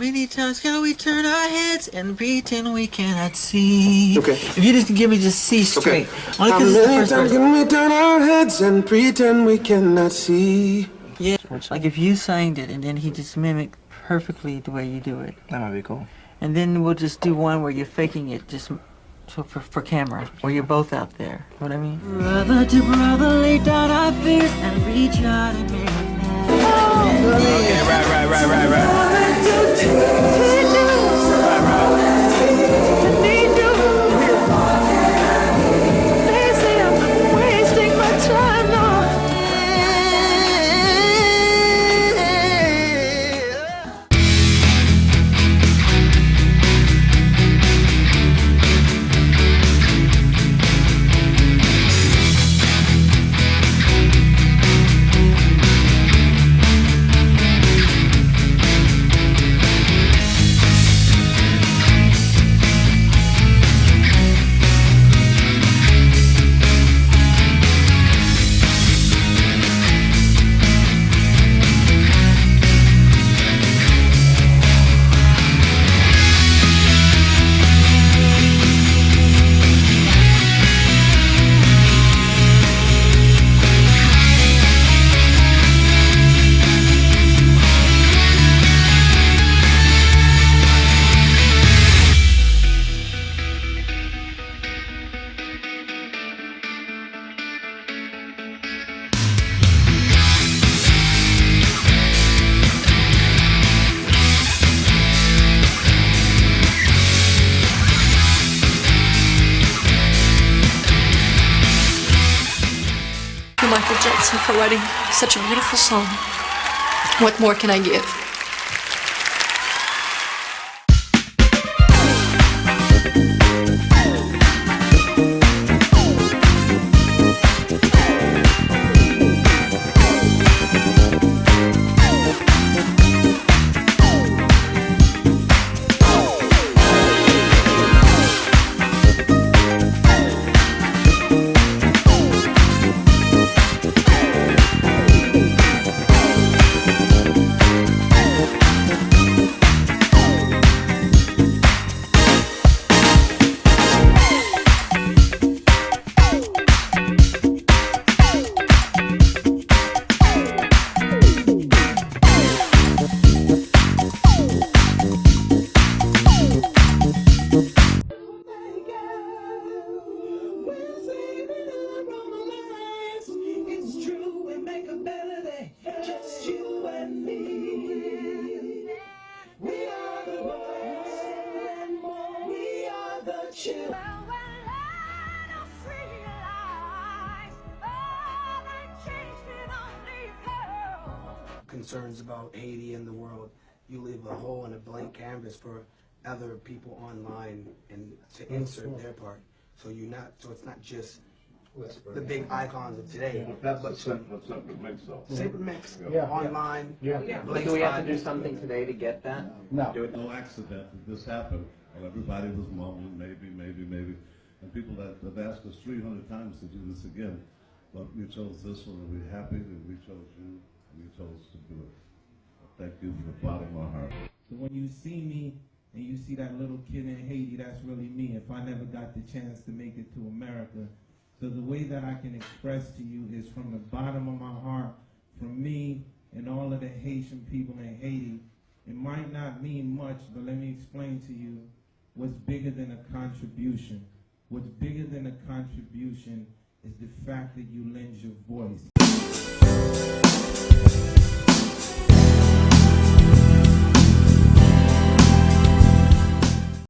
many times can we turn our heads and pretend we cannot see? Okay. If you just give me just C straight. Only How because it's the many first times can we turn our heads and pretend we cannot see? Yeah. Like if you sang it and then he just mimicked perfectly the way you do it. That might be cool. And then we'll just do one where you're faking it just so for, for camera, where you're both out there. You know what I mean? Brother to brother, lay down our fears and reach out and make Okay, right, right, right, right, right. To Michael Jackson for writing such a beautiful song. What more can I give? We are the concerns about Haiti and the world, you leave a hole and a blank canvas for other people online and to insert their part. So you're not, so it's not just the big icons of today, That's but a simple, simple mix up. Saber Mix Yeah. online. Blake Do we have to do something today to get that? No. Do it. No accident that this happened. Well, everybody was mumbling, maybe, maybe, maybe. And people that have asked us three hundred times to do this again. But we chose this one, and we're happy that we chose you, and we chose to do it. Thank you from the bottom of my heart. So when you see me and you see that little kid in Haiti, that's really me. If I never got the chance to make it to America, so the way that I can express to you is from the bottom of my heart, from me and all of the Haitian people in Haiti. It might not mean much, but let me explain to you what's bigger than a contribution. What's bigger than a contribution is the fact that you lend your voice.